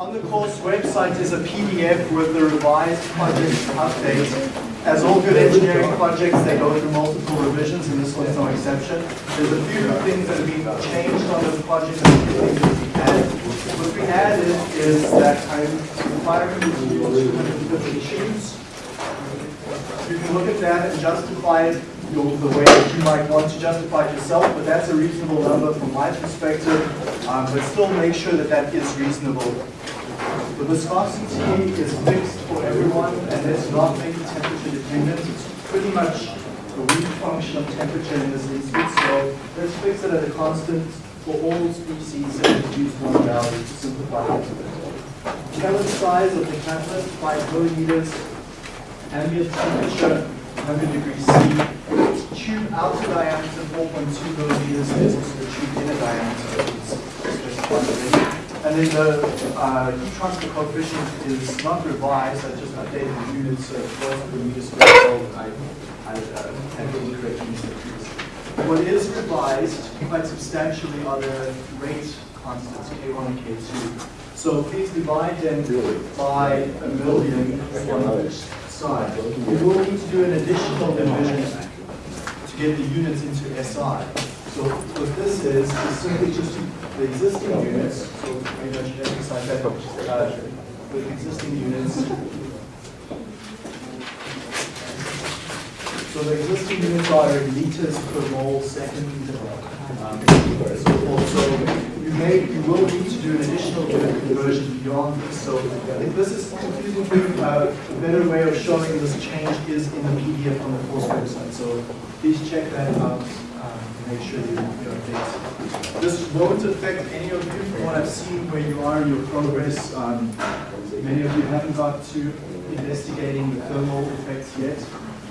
on the course website is a PDF with the revised project update. As all good engineering projects, they go through multiple revisions, and this one's no exception. There's a few things that have been changed on this project and a few things that we added. What we added is that I'm requiring you to use 250 tubes. You can look at that and justify it the way that you might want to justify it yourself, but that's a reasonable number from my perspective. Um, but still make sure that that is reasonable. The viscosity is fixed for everyone, and let's not make it temperature dependent. It's pretty much a weak function of temperature in this instance, so let's fix it at a constant for all species and use one value to simplify it. Pellet size of the catalyst, 5 milliliters, ambient temperature, 100 degrees C. Tube outer diameter, 4.2 millimeters, also the tube inner diameter, And then the uh, heat transfer coefficient is not revised, I just updated the units, so it wasn't the meter square, so I, I uh, had the incorrect units. What is revised quite substantially are the rate constants, K1 and K2. So please divide them by a million on each side. We will need to do an additional division to get the units into SI. So what this is, is simply just the existing units, so maybe I should emphasize that, uh, with existing units. So the existing units are liters per mole second. Um, so also, you may, you will need to do an additional unit conversion beyond this. So if this is confusing you, uh, a better way of showing this change is in the PDF on the course website. So please check that out make sure you, update. This won't affect any of you from what I've seen where you are in your progress. Um, many of you haven't got to investigating the thermal effects yet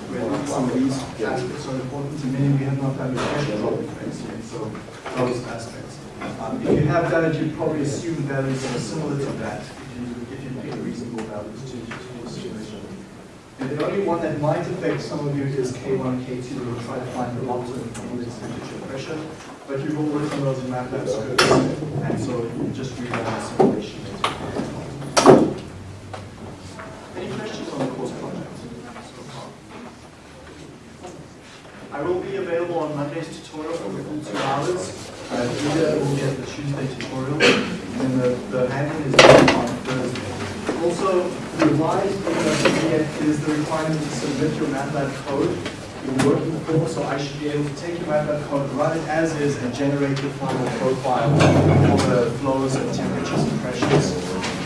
where some of these aspects are important to many. We have not done the drop effects yet, so those aspects. Um, if you have done it, you probably assume values are similar to that if you, if you pick reasonable values to, to your situation. The only one that might affect some of you is K1, K2. We'll try to find the in this temperature pressure, but you've all written those in MATLAB scripts, and so just read that the simulation. Any questions on the course project so far? I will be available on Monday's tutorial for full two hours. Uh, Rita will get the Tuesday tutorial, and the, the handling is on. Also, revised PDF is the requirement to submit your MATLAB code in working form, so I should be able to take your MATLAB code, run it as is, and generate the final profile for the flows and temperatures and pressures.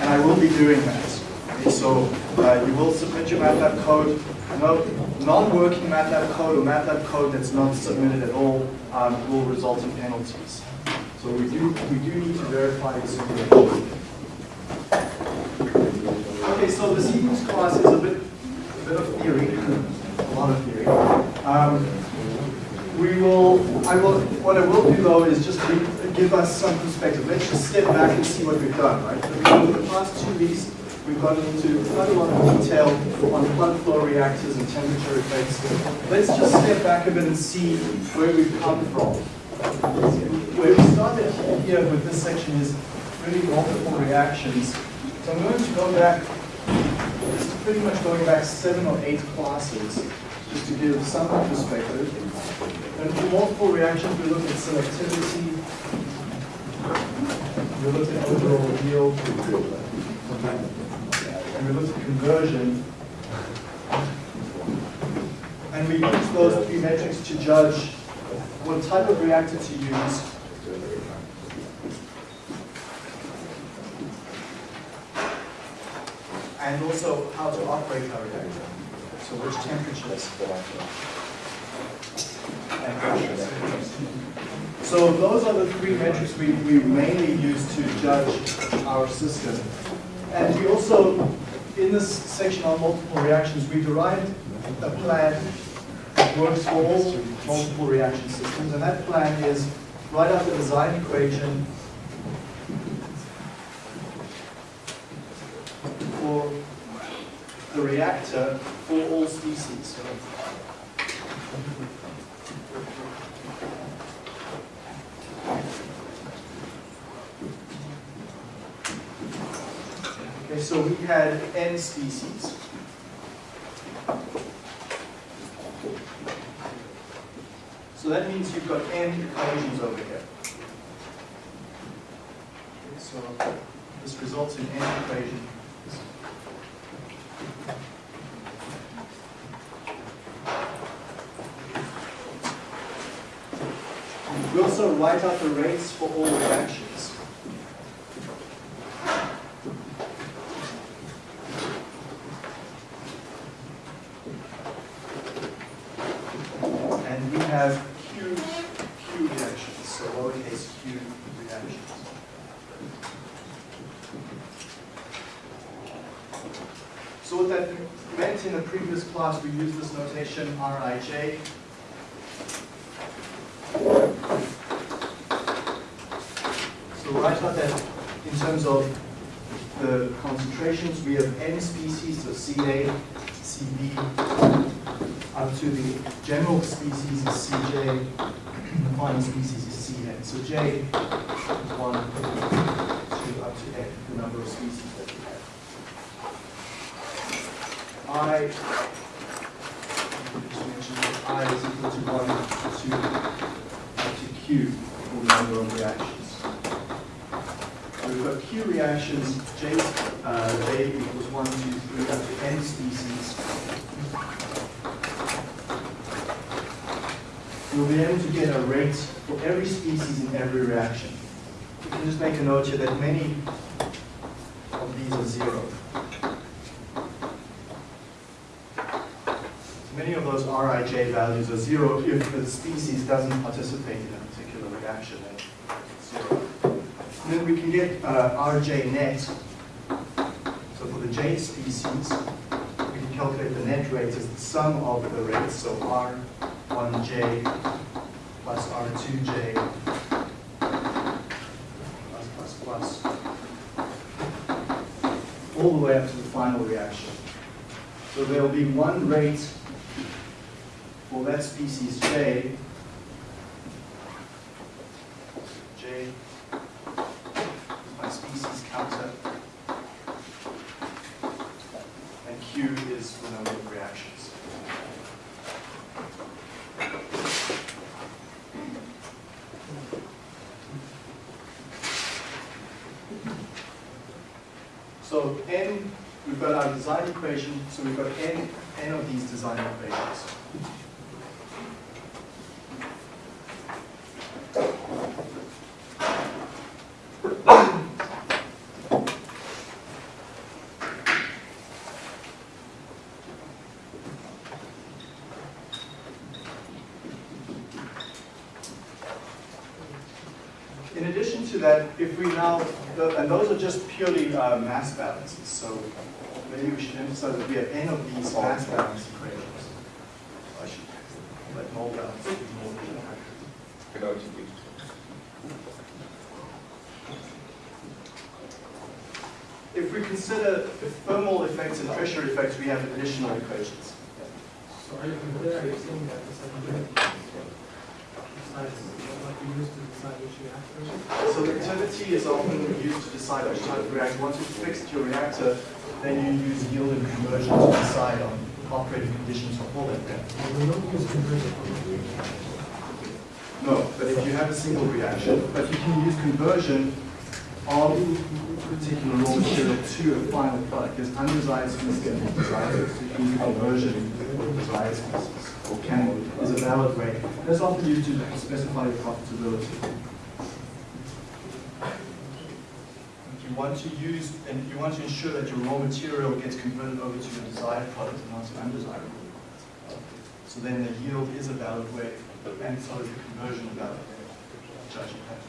And I will be doing that. Okay, so uh, you will submit your MATLAB code. No, non-working MATLAB code or MATLAB code that's not submitted at all um, will result in penalties. So we do we do need to verify this information. Okay, so this evening's class is a bit a bit of theory, a lot of theory. Um, we will, I will, what I will do though is just give, us some perspective. Let's just step back and see what we've done, right? So the past two weeks, We've gone into quite a lot of detail on plug flow reactors and temperature effects. Let's just step back a bit and see where we've come from. Where we started here with this section is really multiple reactions. So I'm going to go back, is pretty much going back seven or eight classes, just to give some perspective. And for multiple reactions, we look at selectivity, we look at overall yield, and we look at conversion. And we use those three metrics to judge what type of reactor to use. And also how to operate our reactor. So which temperatures and pressures. So those are the three metrics we, we mainly use to judge our system. And we also, in this section on multiple reactions, we derived a plan that works for all multiple reaction systems. And that plan is write out the design equation for the reactor for all species. Okay, so we had n species. So that means you've got n equations over here. Okay, so this results in n equations. We also write out the rates for all reactions. And we have Q, Q reactions, so lowercase q reactions. So what that meant in the previous class, we used this notation Rij. So write out that in terms of the concentrations, we have n species, so Ca, Cb, up to the general species is Cj, the final species is Cn. So J is 1 to up to n, the number of species that we have. I, just that I is equal to 1 to, up to Q for the number of reactions. We've got Q reactions, J, uh, J equals 1, 2, 3, up to n species. We'll be able to get a rate for every species in every reaction. You can just make a note here that many of these are zero. Many of those Rij values are zero if the species doesn't participate in a particular reaction. Then. And then we can get uh, Rj net. So for the J species, we can calculate the net rate as the sum of the rates. So R1J plus R2J plus plus plus all the way up to the final reaction. So there will be one rate for that species J, J my species counter, and Q is the number of reactions. So n, we've got our design equation, so we've got n, n of these design equations. In addition to that, if we now, the- and those are just purely uh, mass balances, so maybe we should emphasize that we have n of these mass balance equations. I should let mole balance be more clear. If we consider the thermal effects and pressure effects, we have additional equations. So are you comparing saying that the secondary decides what we use to decide which reactor? So the activity is often used to decide which type of reactor. Once you've fixed your reactor, then you use yield and conversion to decide on operating conditions for all that reactor. No, but if you have a single reaction, but you can use conversion of particular raw material to a final product. There's undesired species and desired, so you can use conversion of desired species, or can, is a valid way. That's often used to specify your profitability. If you want to use, and you want to ensure that your raw material gets converted over to a desired product and not an undesirable product. So then the yield is a valid way, and so is the conversion a valid way of judging that.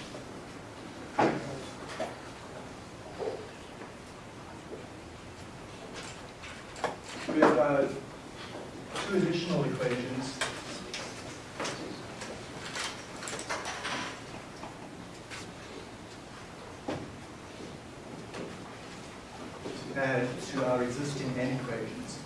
We have uh, two additional equations. existing n equations.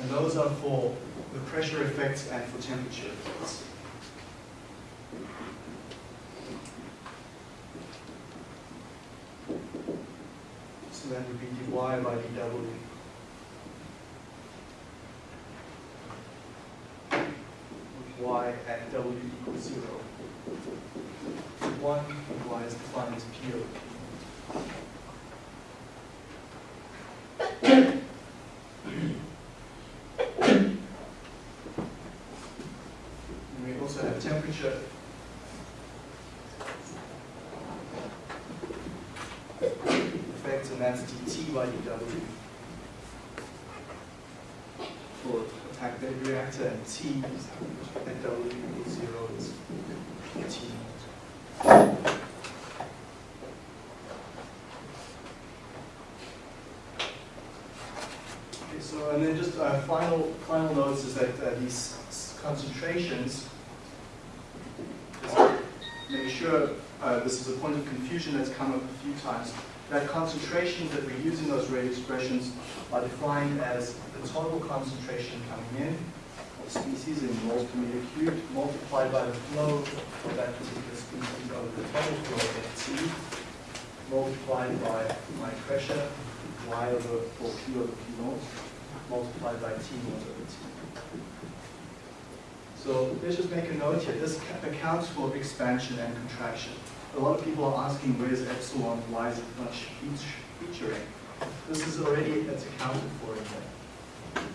And those are for the pressure effects and for temperature effects. So that would be dy by dw. y at w equals 0. And T at W equals zero is T naught. Okay, so, and then just uh, final, final notes is that uh, these concentrations, make sure, uh, this is a point of confusion that's come up a few times, that concentrations that we use in those rate expressions are defined as the total concentration coming in of species in moles per meter cubed multiplied by the flow of that particular species over the total flow of Ft multiplied by my pressure, y over, or P over P naught, multiplied by T naught over T. So let's just make a note here. This accounts for expansion and contraction. A lot of people are asking where's epsilon, why is it not feat- featuring? This is already, it's accounted for in there.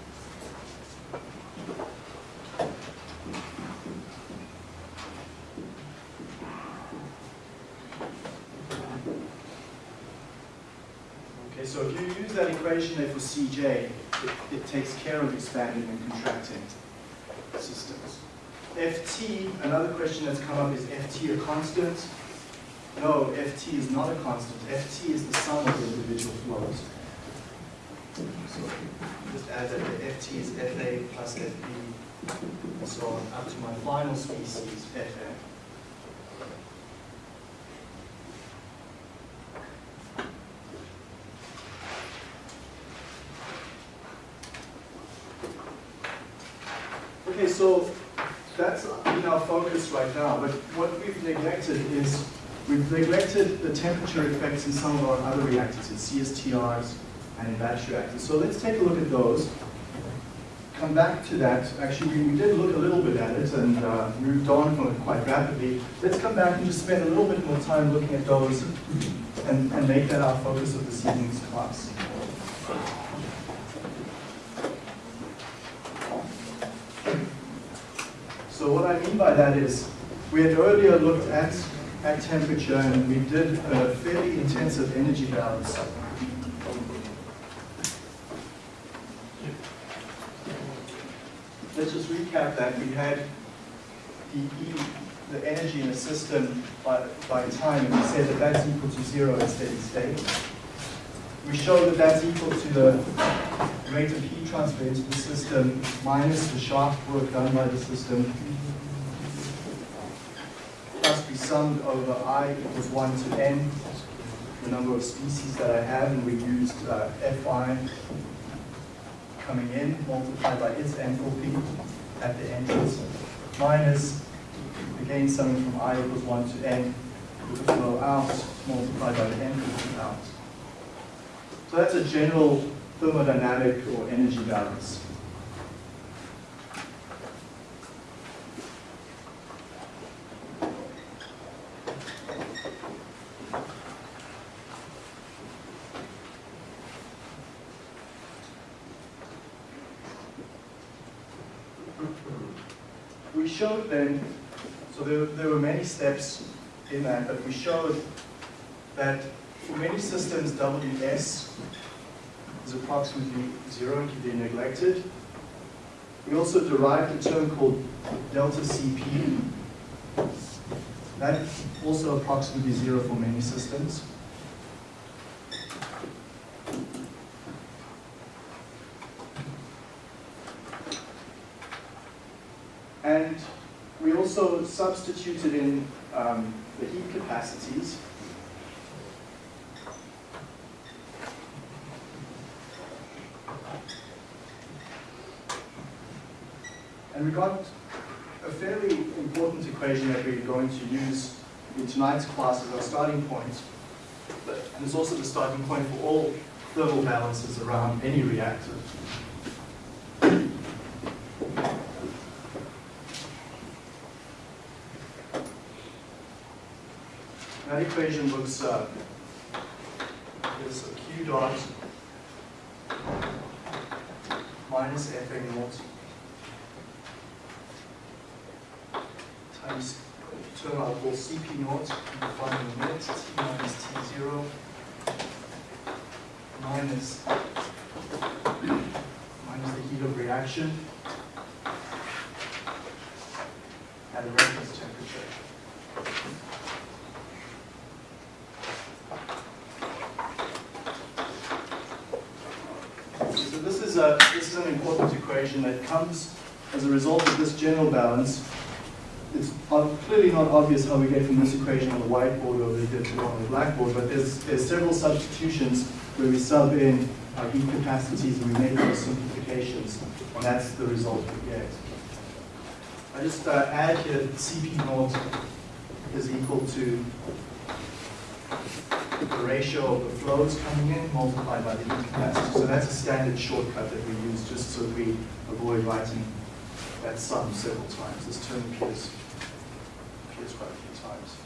Okay, so if you use that equation there for Cj, it, takes care of expanding and contracting systems. Ft, another question that's come up is Ft a constant? No, Ft is not a constant. Ft is the sum of the individual flows. So just add that the Ft is Fa plus Fb and so on up to my final species, Fa. Okay, so that's in our focus right now, but what we've neglected is, we've neglected the temperature effects in some of our other reactors, in CSTRs and in batch reactors. So let's take a look at those. Come back to that. Actually, we, we did look a little bit at it and uh, moved on from it quite rapidly. Let's come back and just spend a little bit more time looking at those and, and make that our focus of this evening's class. So what I mean by that is, we had earlier looked at, at temperature and we did a fairly intensive energy balance. Let's just recap that. We had the E, the energy in the system by, by time, and we said that that's equal to zero at steady state. We showed that that's equal to the rate of heat transfer into the system minus the shaft work done by the system plus be summed over i equals 1 to n, the number of species that I have, and we used uh, fi coming in multiplied by its enthalpy at the entrance minus, again summing from i equals 1 to n the flow out multiplied by the enthalpy out. So that's a general thermodynamic or energy balance. We showed then, so there, there were many steps in that, but we showed that for many systems, WS is approximately zero and can be neglected. We also derived a term called delta CP. That also approximately zero for many systems. And we also substituted in um, the heat capacities. And we got a fairly important equation that we're going to use in tonight's class as our starting point. But, and it's also the starting point for all thermal balances around any reactor. That equation looks, uh, is a Q dot minus Fa naught times term I'll call Cp naught, and define in minutes, T minus T0 minus minus the of at a reference temperature. So this is a this is an important equation that comes as a result of this general balance. Clearly not obvious how we get from this equation on the whiteboard over here to on the blackboard, but there's there's several substitutions where we sub in our heat capacities and we make those simplifications, and that's the result we get. I just uh, add here Cp naught is equal to the ratio of the flows coming in multiplied by the heat capacity. So that's a standard shortcut that we use just so we avoid writing that sum several times. This term appears, appears quite a few times.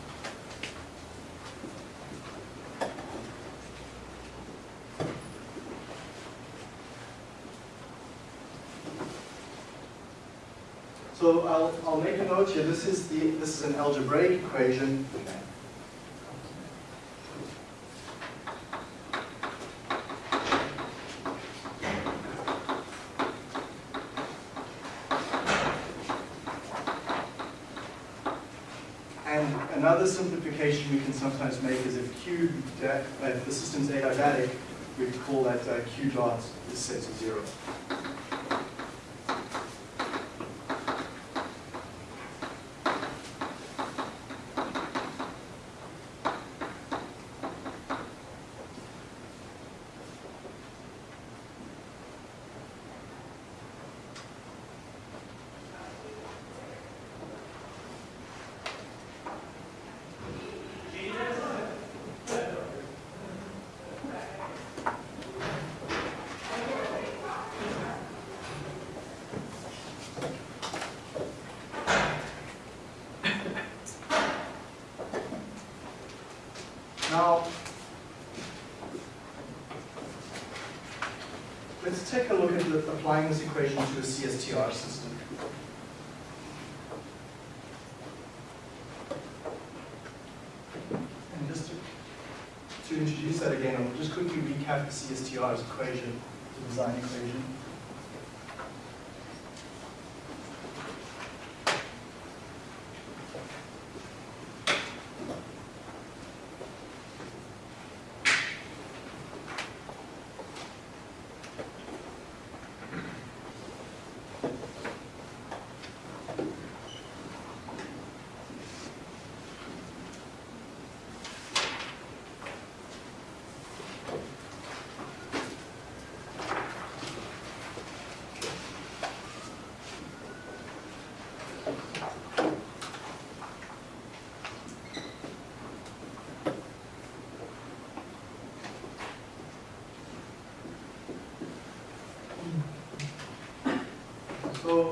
So I'll, I'll make a note here. This is the this is an algebraic equation. And another simplification we can sometimes make is if Q, da- uh, if the system's adiabatic, we call that uh, Q dot is set to zero. Now, let's take a look at the, applying this equation to a CSTR system. And just to, to introduce that again, I'll just quickly recap the CSTR's equation, the design equation.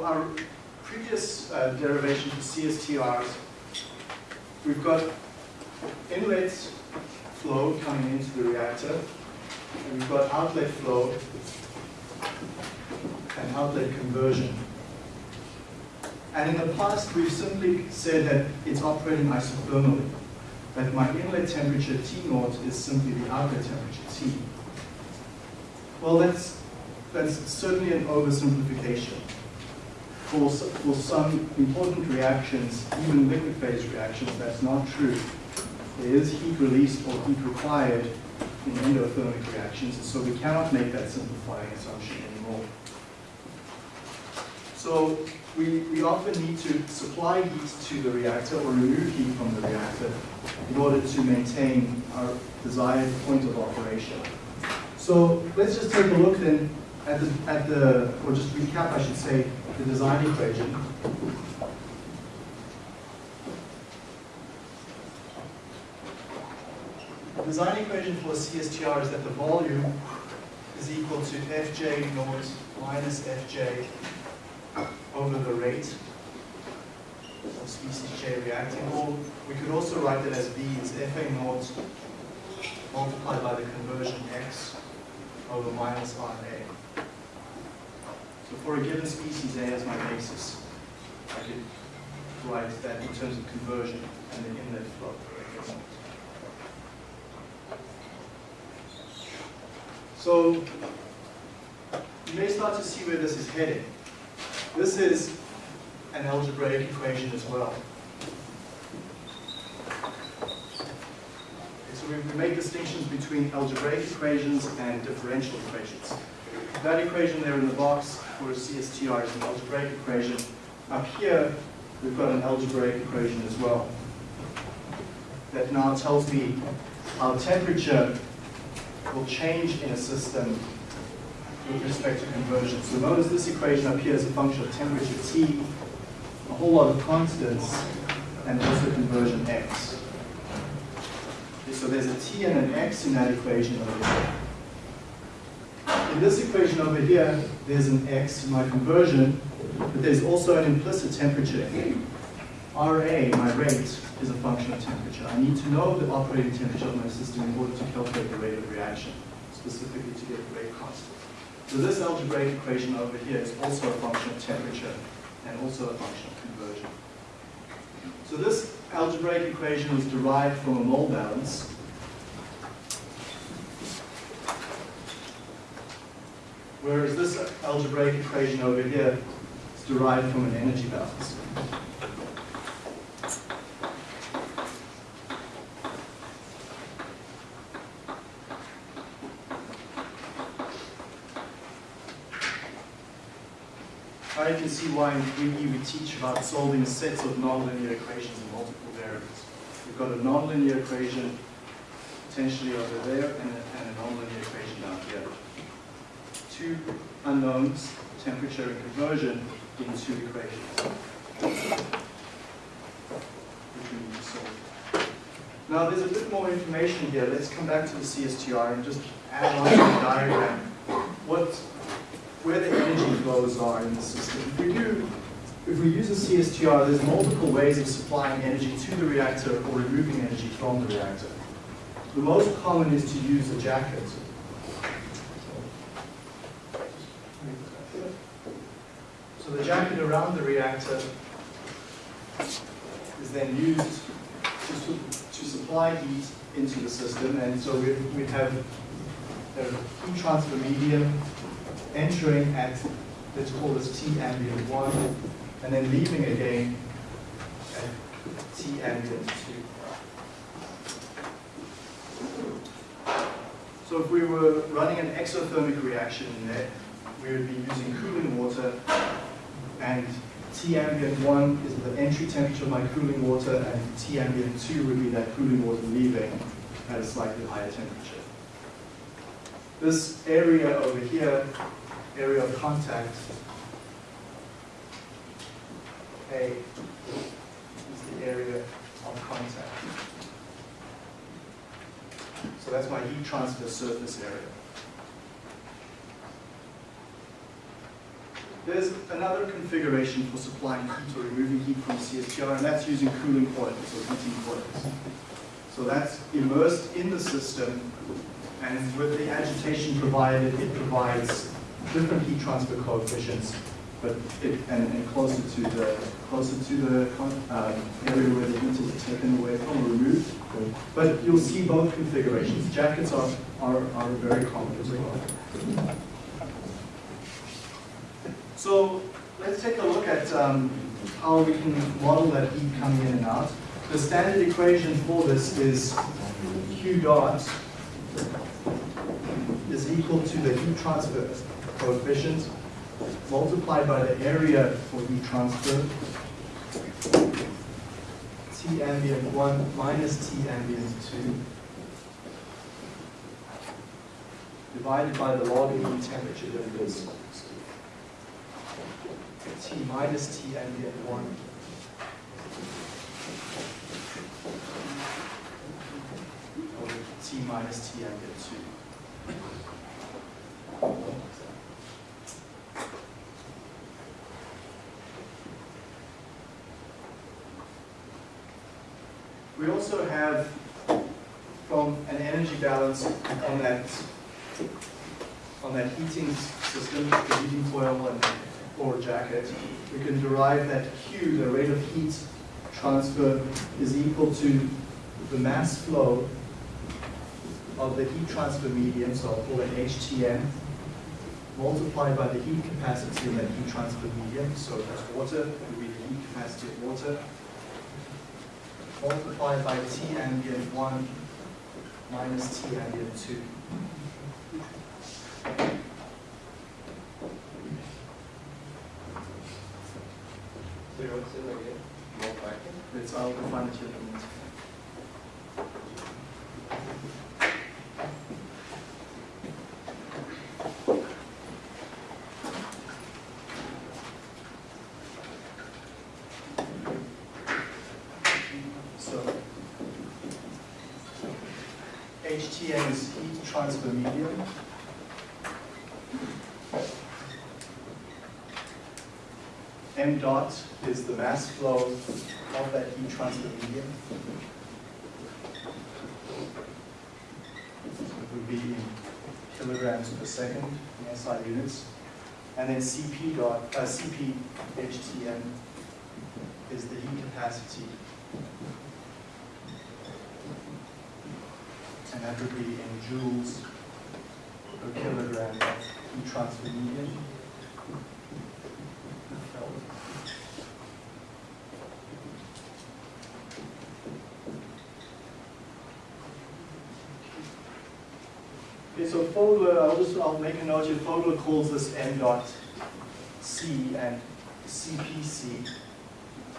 Our previous uh, derivation for CSTRs, we've got inlet flow coming into the reactor, and we've got outlet flow and outlet conversion. And in the past, we've simply said that it's operating isothermally, that my inlet temperature T naught is simply the outlet temperature T. Well, that's, that's certainly an oversimplification for, for some important reactions, even liquid phase reactions, that's not true. There is heat released or heat required in endothermic reactions, and so we cannot make that simplifying assumption anymore. So we, we often need to supply heat to the reactor or remove heat from the reactor in order to maintain our desired point of operation. So let's just take a look then at the, at the, or just recap, I should say, the design equation. The design equation for CSTR is that the volume is equal to fj naught minus fj over the rate of species J reacting, or we could also write it as V is FA naught multiplied by the conversion X over minus RA. So for a given species A as my basis, I could write that in terms of conversion and the inlet flow. So you may start to see where this is heading. This is an algebraic equation as well. So we, we make distinctions between algebraic equations and differential equations. That equation there in the box for CSTR is an algebraic equation. Up here, we've got an algebraic equation as well. That now tells me how temperature will change in a system with respect to conversion. So notice this equation up here is a function of temperature T, a whole lot of constants, and also conversion X. So there's a T and an X in that equation over here. In this equation over here, there's an X my conversion, but there's also an implicit temperature. RA, my rate, is a function of temperature. I need to know the operating temperature of my system in order to calculate the rate of reaction, specifically to get the rate constant. So this algebraic equation over here is also a function of temperature and also a function of conversion. So this algebraic equation was derived from a mole balance. Whereas this algebraic equation over here is derived from an energy balance. Now you can see why in 3E we teach about solving sets of nonlinear equations in multiple variables. We've got a nonlinear equation potentially over there and a, and a nonlinear equation down here. Two unknowns, temperature and conversion, in two equations. Now there's a bit more information here. Let's come back to the CSTR and just add on to the diagram. What where the energy flows are in the system. If we do, if we use a CSTR, there's multiple ways of supplying energy to the reactor or removing energy from the reactor. The most common is to use a jacket. So the jacket around the reactor is then used to, su to supply heat into the system, and so we, we have a heat transfer medium entering at, let's call this T ambient 1, and then leaving again at T ambient 2. So if we were running an exothermic reaction in there, we would be using cooling water, and T ambient 1 is the entry temperature of my cooling water, and T ambient 2 would be that cooling water leaving at a slightly higher temperature. This area over here area of contact, A is the area of contact. So that's my heat transfer surface area. There's another configuration for supplying heat or removing heat from CSTR, and that's using cooling coils or heating coils. So that's immersed in the system, and with the agitation provided, it provides different heat transfer coefficients, but it, and, and closer to the closer to the um, area where the heat is taken away from or removed. But you'll see both configurations. Jackets are, are, are very common as well. So let's take a look at um, how we can model that heat coming in and out. The standard equation for this is Q dot is equal to the heat transfer coefficient multiplied by the area for heat transfer, T ambient 1 minus T ambient 2, divided by the log of heat temperature difference, T minus T and ambient 1. over T minus T and ambient two. We also have from an energy balance on that on that heating system, the heating coil and or jacket, we can derive that Q, the rate of heat transfer, is equal to the mass flow of the heat transfer medium, so I'll call it HTM, multiplied by the heat capacity in that heat transfer medium, so that's water, would be the heat capacity of water, multiplied by T ambient 1 minus T ambient 2. What's? It's, it here in a. So, HTM is heat transfer medium. M dot is the mass flow of that heat transfer medium. It would be in kilograms per second in SI units. And then CP dot, uh, CP is the heat capacity. And that would be in joules per kilogram heat transfer medium. Okay, so Fogler, I'll just, I'll make a note here, Fogler calls this M dot C and CPC.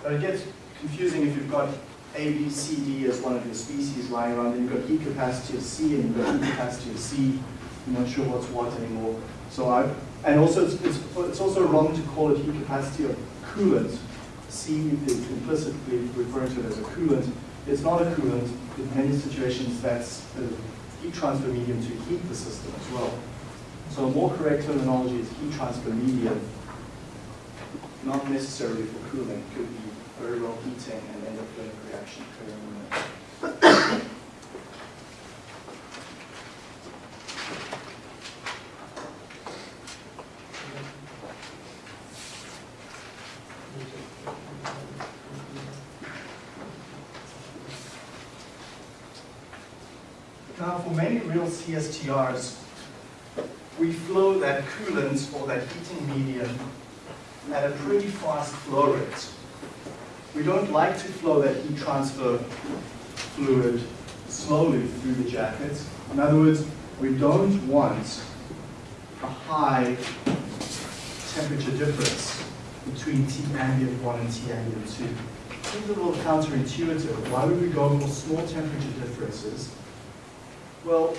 But it gets confusing if you've got A, B, C, D as one of your species lying around, then you've got heat capacity of C and you've got heat capacity of C. I'm not sure what's what anymore. So I, and also it's, it's, it's also wrong to call it heat capacity of coolant. C is implicitly referring to it as a coolant. It's not a coolant. In many situations, that's heat transfer medium to heat the system as well. So a more correct terminology is heat transfer medium, not necessarily for cooling. Could be very well heating and endothermic reaction occurring in it. Now, for many real CSTRs, we flow that coolant or that heating medium at a pretty fast flow rate. We don't like to flow that heat transfer fluid slowly through the jacket. In other words, we don't want a high temperature difference between T ambient 1 and T ambient 2. Seems a little counterintuitive. Why would we go for small temperature differences well,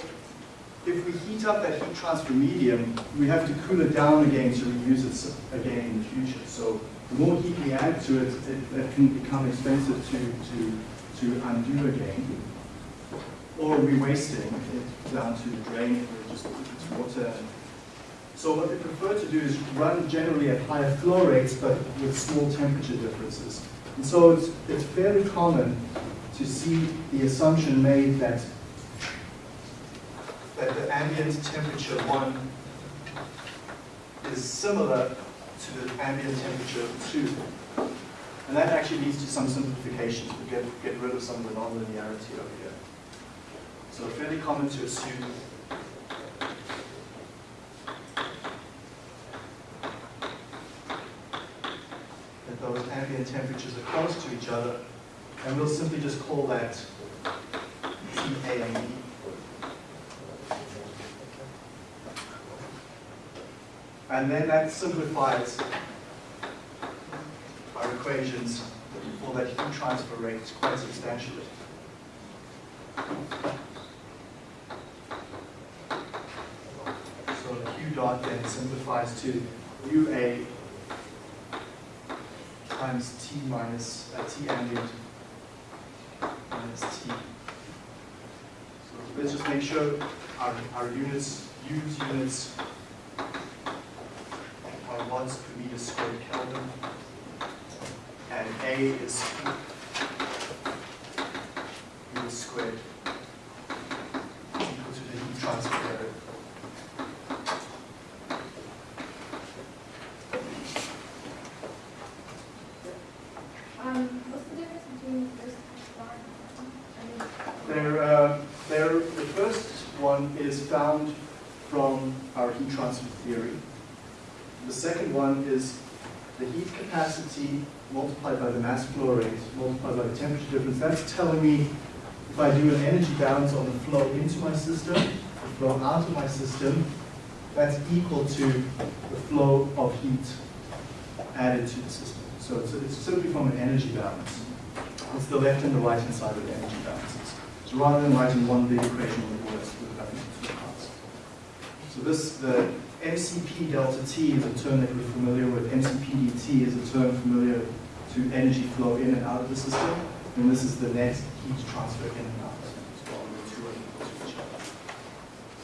if we heat up that heat transfer medium, we have to cool it down again to reuse it again in the future. So the more heat we add to it, it, it can become expensive to, to, to undo again. Or we're wasting it down to the drain we just it's water. So what they prefer to do is run generally at higher flow rates, but with small temperature differences. And so it's, it's fairly common to see the assumption made that that the ambient temperature one is similar to the ambient temperature two. And that actually leads to some simplifications. We get, get rid of some of the nonlinearity over here. So fairly common to assume that those ambient temperatures are close to each other, and we'll simply just call that TA and B. And then that simplifies our equations for that heat transfer rate quite substantially. So Q dot then simplifies to UA times T minus, uh, T ambient minus T. So let's just make sure our, our units, use units watts per meter squared Kelvin. And A is meter squared equal to the heat transfer area. Um, what's the difference between the first one? I mean, There, uh, the first one is found from our heat transfer theory. The second one is the heat capacity multiplied by the mass flow rate multiplied by the temperature difference. That's telling me if I do an energy balance on the flow into my system, the flow out of my system, that's equal to the flow of heat added to the system. So it's, it's simply from an energy balance. It's the left and the right hand side of the energy balances. So rather than writing one big equation let's split it up parts. So this, the MCP delta T is a term that we're familiar with. MCP dt is a term familiar to energy flow in and out of the system. And this is the net heat transfer in and out.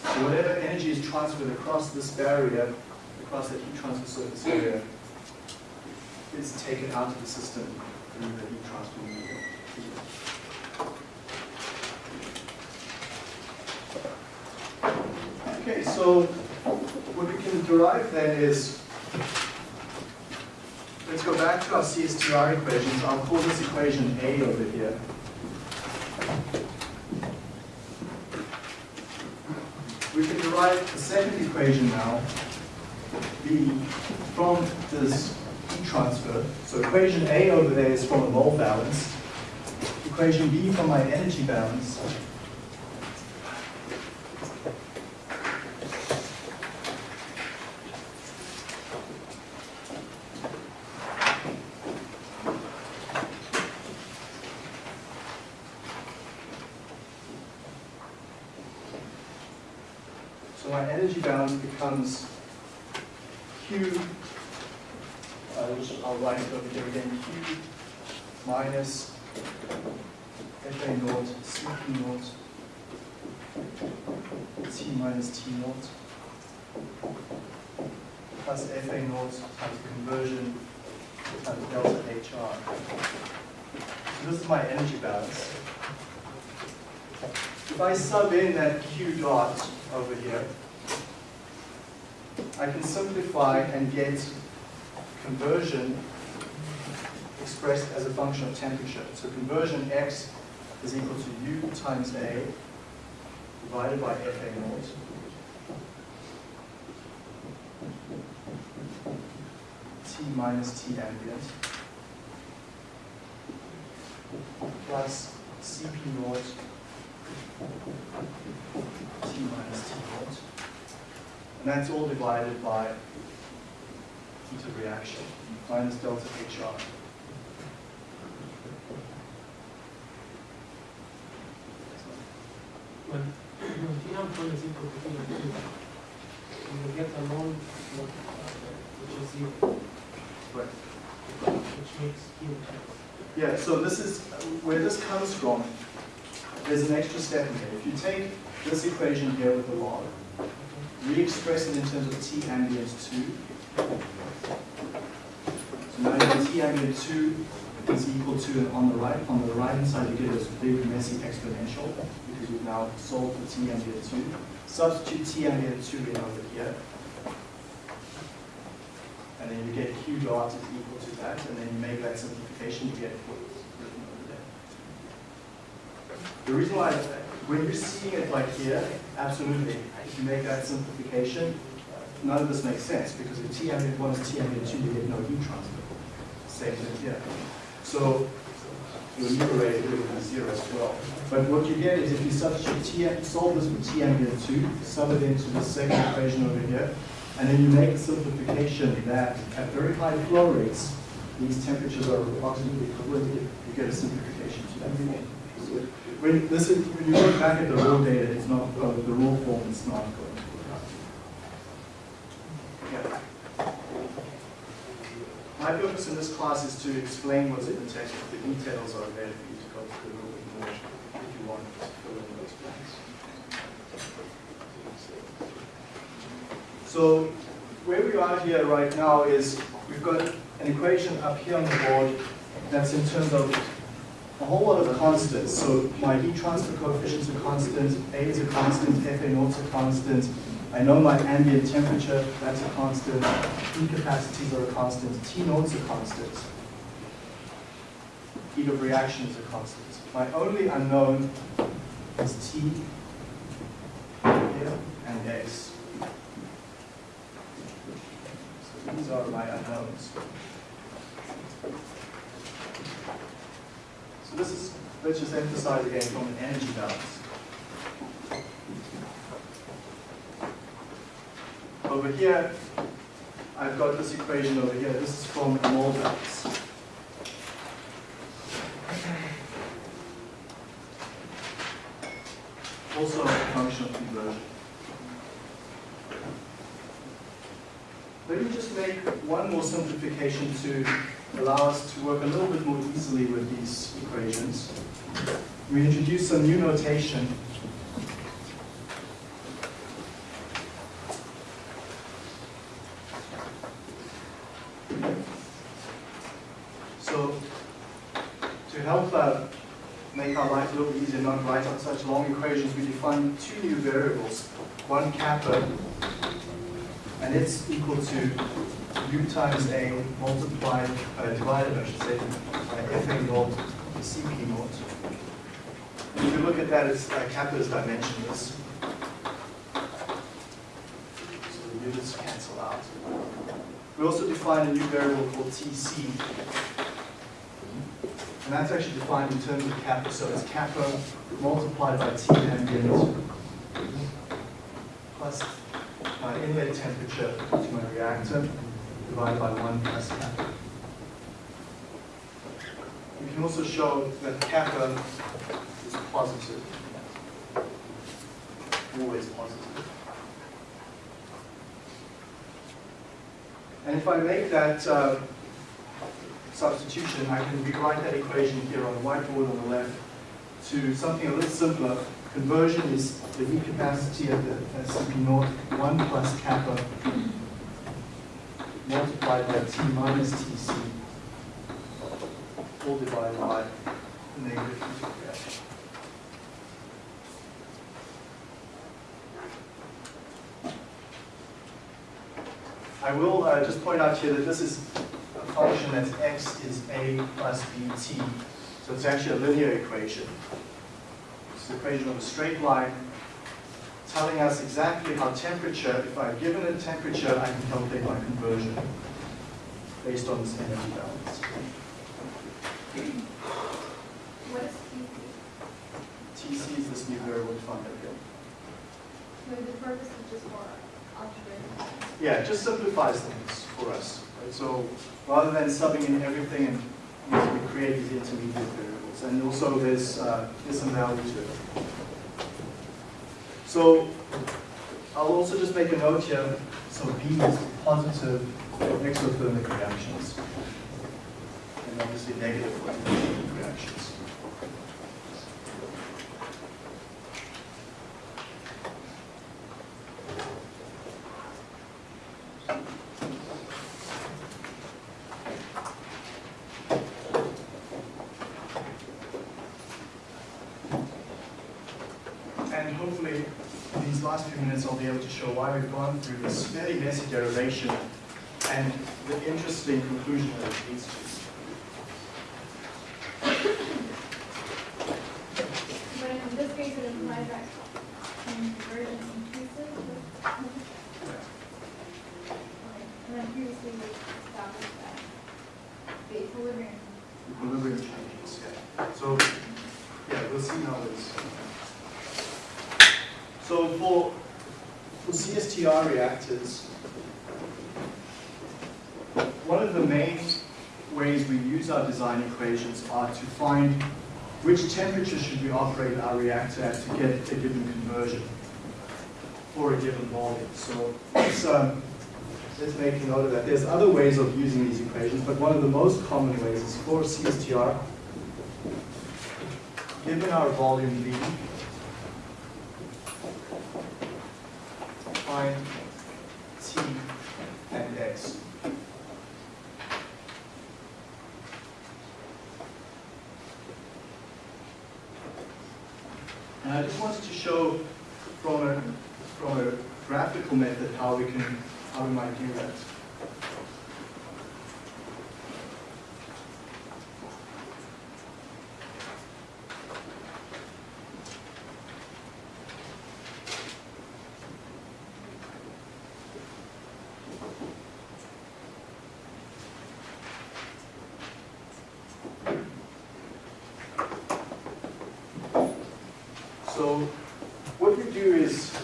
So whatever energy is transferred across this barrier, across the heat transfer surface area, is taken out of the system through the heat transfer medium. Okay, so what we can derive then is, let's go back to our CSTR equations. I'll call this equation A over here. We can derive the second equation now, B, from this heat transfer. So equation A over there is from a mole balance. Equation B from my energy balance. So my energy balance becomes Q, I'll, just- I'll write it over here again, Q minus FA naught, CP naught, T minus T naught, plus FA naught times conversion times delta HR. So this is my energy balance. If I sub in that Q dot over here, I can simplify and get conversion expressed as a function of temperature. So conversion x is equal to U times A divided by FA naught. T minus T ambient plus CP naught T minus T naught. And that's all divided by heat of reaction minus delta HR. When, when naught one is equal to naught two, you will get a multiplier, which is zero, Right. which makes Q. Yeah, so this is, where this comes from, there's an extra step in here. If you take this equation here with the log, re-express it in terms of T ambient 2. So now you have T ambient 2 is equal to, on the right, on the right hand side, you get this big messy exponential, because you've now solved for T ambient 2. Substitute T ambient 2 in over here. And then you get Q dot is equal to that, and then you make that simplification, you get what's written over there. The reason why, when you're seeing it like here, absolutely, if you make that simplification, none of this makes sense, because if T ambient one is T ambient two, you get no heat transfer. Same thing here. So your numerator will be zero as well. But what you get is if you substitute T, solve this with T ambient two, sub it into the second equation over here, and then you make a simplification that at very high flow rates, these temperatures are approximately equivalent, you get a simplification to that. When this is, when you look back at the raw data, it's not, uh, the raw form is not going to work out. Yeah. My purpose in this class is to explain what's in the text, but the details are there for you to go through a little bit more if you want to fill in those blanks. So where we are here right now is we've got an equation up here on the board that's in terms of a whole lot of constants. So my heat transfer coefficient is a constant, A is a constant, FA naught's a constant. I know my ambient temperature, that's a constant. Heat capacities are a constant. T naught's a constant. Heat of reaction is a constant. My only unknown is T here and X. So these are my unknowns. So this is, let's just emphasize again from an energy balance. Over here, I've got this equation over here. This is from a mole balance. Also a function of conversion. Let me just make one more simplification to allow us to work a little bit more easily with these equations. We introduce some new notation. So, to help uh, make our life a little easier, not write out such long equations, we define two new variables. One kappa, and it's equal to u times a multiplied, uh, divided, I should say, by fa naught, cp naught. If you look at that, it's uh, kappa is dimensionless. So the units cancel out. We also define a new variable called tc. And that's actually defined in terms of kappa, so it's kappa multiplied by T ambient plus my inlet temperature to my reactor divided by 1 plus kappa. We can also show that kappa is positive, always positive. And if I make that uh, substitution, I can rewrite that equation here on the whiteboard on the left to something a little simpler. Conversion is the heat capacity at the Cp naught, 1 plus kappa multiplied by T minus Tc, all divided by negative reaction. I will uh, just point out here that this is a function that x is a plus bt. So it's actually a linear equation. It's the equation of a straight line telling us exactly how temperature, if I've given a temperature, I can calculate my conversion based on this energy balance. What is TC? TC is this new variable defined up here. So the purpose is just for algebra. Yeah, it just simplifies things for us. Right? So rather than subbing in everything and you know, we create these intermediate variables. And also there's, uh, there's some value to it. So I'll also just make a note here. So B is positive exothermic reactions. And obviously negative reactions. And hopefully, in these last few minutes, I'll be able to show why we've gone through this very messy derivation and the interesting conclusion that it leads to. But in this case, it implies that conversion increases with. Okay. And then previously we established that the equilibrium. Equilibrium changes, yeah. So, yeah, we'll see how this. So for, for CSTR reactors, one of the main ways we use our design equations are to find which temperature should at to get a given conversion for a given volume. So let's, um, let's make a note of that. There's other ways of using these equations, but one of the most common ways is for CSTR. Given our volume V, define T and X. And I just wanted to show from a, from a graphical method how we can, how we might do that. So what we do is,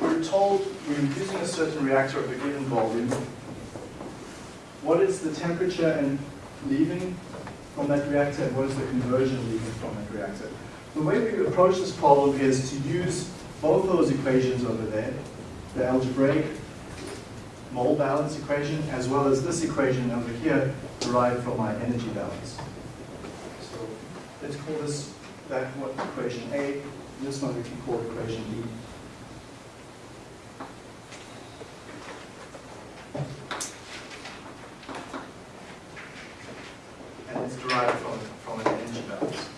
we're told we're using a certain reactor of a given volume. What is the temperature and leaving from that reactor, and what is the conversion leaving from that reactor? The approach this problem is to use both those equations over there, the algebraic mole balance equation, as well as this equation over here, derived from my energy balance. So let's call this that what equation A, this one we can call equation B. And it's derived from, from an energy balance.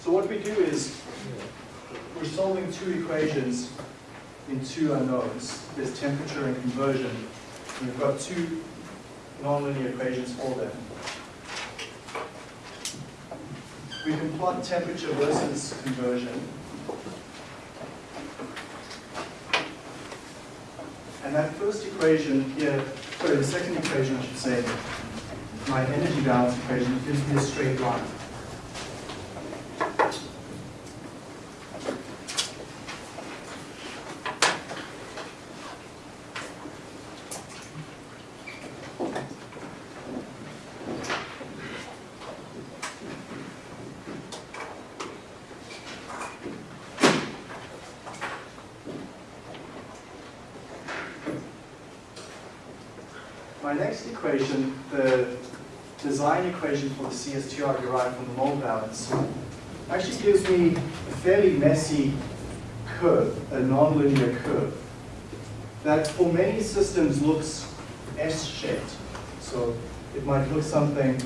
So what we do is, we're solving two equations in two unknowns. There's temperature and conversion. We've got two nonlinear equations for them. We can plot temperature versus conversion. And that first equation here, sorry, the second equation I should say, my energy balance equation gives me a straight line. My next equation, the design equation for the CSTR derived from the mole balance, actually gives me a fairly messy curve, a nonlinear curve, that for many systems looks S-shaped. So it might look something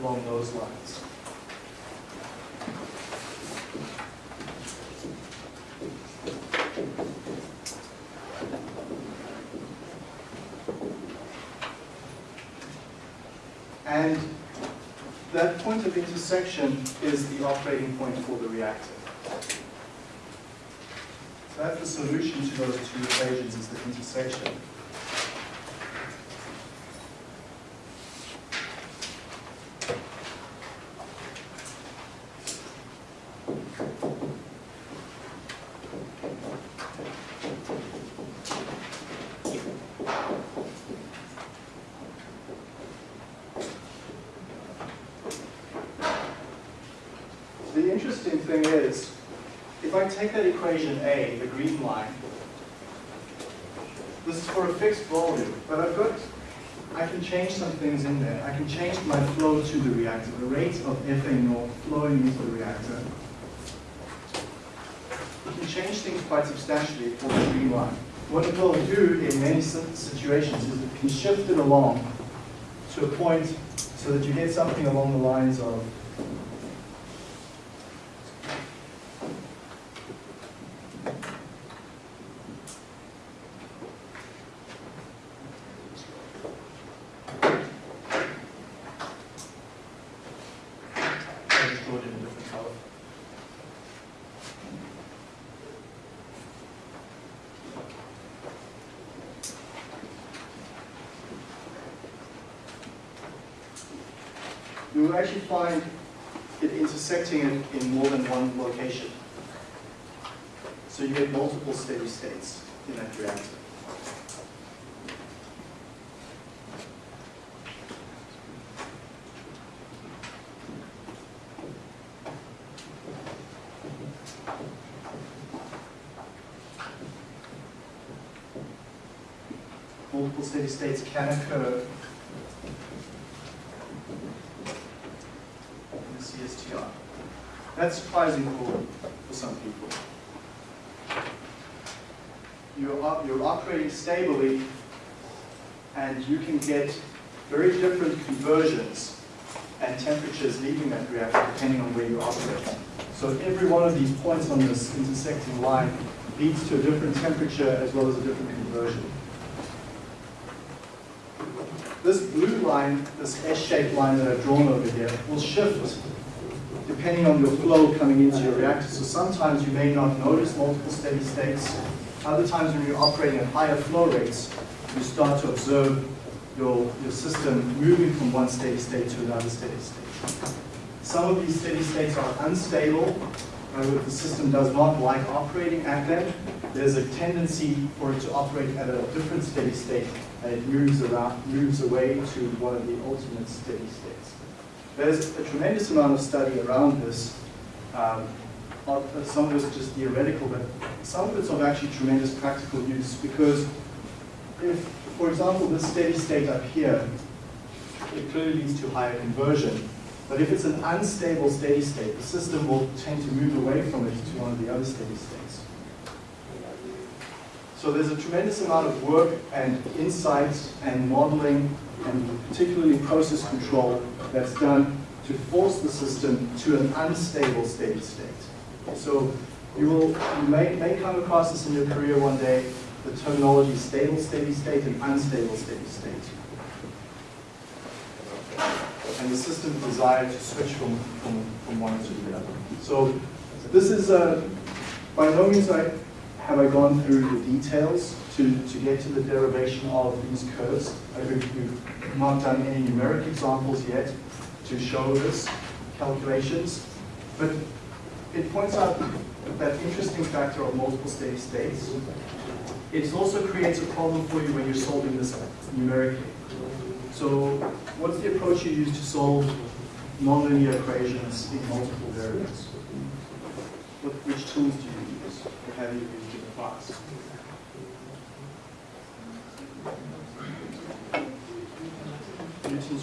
along those lines. And that intersection is the operating point for the reactor. So that's the solution to those two equations is the intersection. The interesting thing is, if I take that equation A, the green line, this is for a fixed volume, but I've got, I can change some things in there. I can change my flow to the reactor, the rate of naught flowing into the reactor. You can change things quite substantially for the green line. What it will do in many situations is it can shift it along to a point so that you get something along the lines of I just draw it in a different color. You will actually find it in more than one location. So you get multiple steady states in that reactor. multiple steady states can occur That's surprising for, for some people. You're, you're operating stably and you can get very different conversions and temperatures leaving that reactor depending on where you operate. So every one of these points on this intersecting line leads to a different temperature as well as a different conversion. This blue line, this S-shaped line that I've drawn over here, will shift depending on your flow coming into your reactor. So sometimes you may not notice multiple steady states. Other times when you're operating at higher flow rates, you start to observe your, your system moving from one steady state to another steady state. Some of these steady states are unstable, uh, and if the system does not like operating at them, there's a tendency for it to operate at a different steady state, and it moves around, moves away to one of the ultimate steady states. There's a tremendous amount of study around this. Um, some of it's just theoretical, but some of it's of actually tremendous practical use because if, for example, this steady state up here, it clearly leads to higher conversion. But if it's an unstable steady state, the system will tend to move away from it to one of the other steady states. So there's a tremendous amount of work and insight and modeling and particularly process control that's done to force the system to an unstable steady state. So you will, you may, may come across this in your career one day, the terminology stable steady state and unstable steady state. And the system's desire to switch from, from, from one to the other. So this is, uh, by no means I, have I gone through the details to, to get to the derivation of these curves. We've, we've not done any numeric examples yet to show this calculations, but it points out that interesting factor of multiple steady states. It also creates a problem for you when you're solving this numerically. So what's the approach you use to solve nonlinear equations in multiple variables? What, which tools do you use? Or have you used in the past?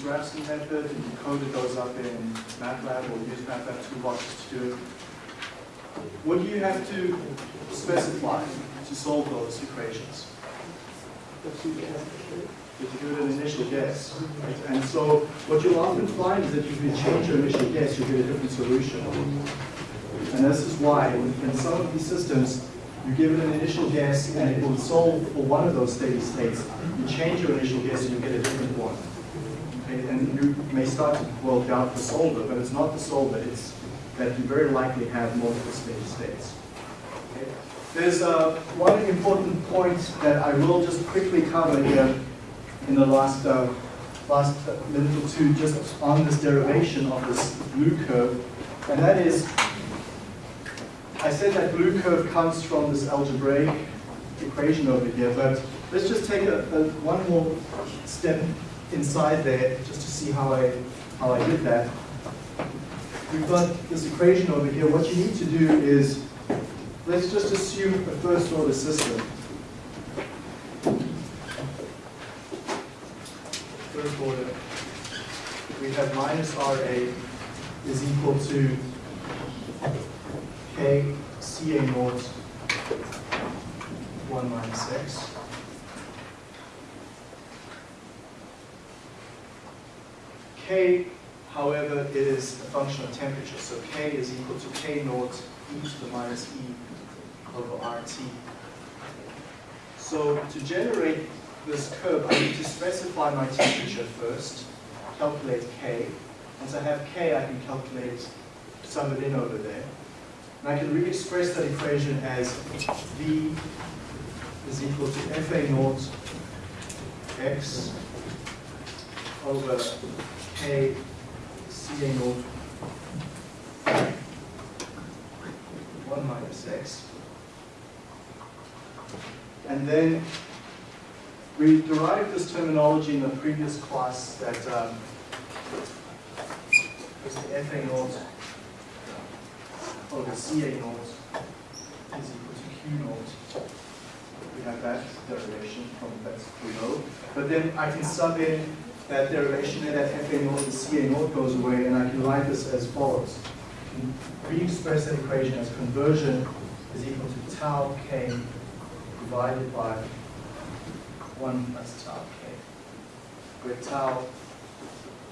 Method, and you code it goes up in MATLAB or use MATLAB toolboxes to do it. What do you have to specify to solve those equations? If you give it an initial guess. right? And so what you'll often find is that if you change your initial guess, you get a different solution. And this is why in some of these systems, you give it an initial guess and it will solve for one of those steady states. You change your initial guess and you get a different one. And you may start to, well, doubt the solver, but it's not the solver, it's that you very likely have multiple steady states. Okay. There's uh, one important point that I will just quickly cover here in the last, uh, last minute or two, just on this derivation of this blue curve, and that is, I said that blue curve comes from this algebraic equation over here, but let's just take a, a, one more step inside there, just to see how I, how I did that. We've got this equation over here. What you need to do is, let's just assume a first order system. First order, we have minus RA is equal to K CA naught 1 minus X. K, however, is a function of temperature, so K is equal to K naught e to the minus E over RT. So to generate this curve, I need to specify my temperature first, calculate K. Once I have K, I can calculate, sum it in over there. And I can re-express that equation as V is equal to FA naught X over K CA naught 1 minus X. And then we derived this terminology in the previous class that um, the FA naught over CA naught is equal to Q naught. We have that derivation from that's below. But then I can sub in that derivation that FA naught and CA naught goes away, and I can write this as follows. re-express that equation as conversion is equal to tau k divided by 1 plus tau k, where tau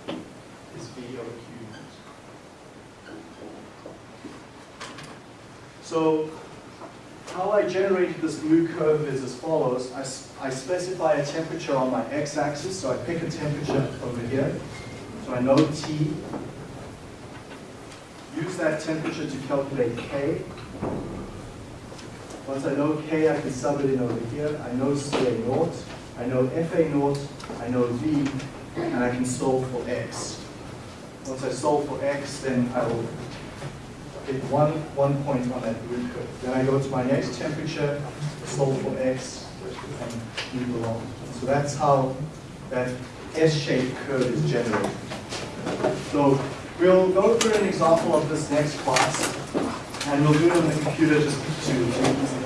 is v over q. So how I generated this blue curve is as follows. I specify a temperature on my x-axis, so I pick a temperature over here. So I know T. Use that temperature to calculate K. Once I know K, I can sub it in over here. I know CA naught, I know FA naught, I know V, and I can solve for X. Once I solve for X, then I will get one, one point on that blue curve. Then I go to my next temperature, solve for X, and move along. So that's how that S-shaped curve is generated. So we'll go through an example of this next class, and we'll do it on the computer just to,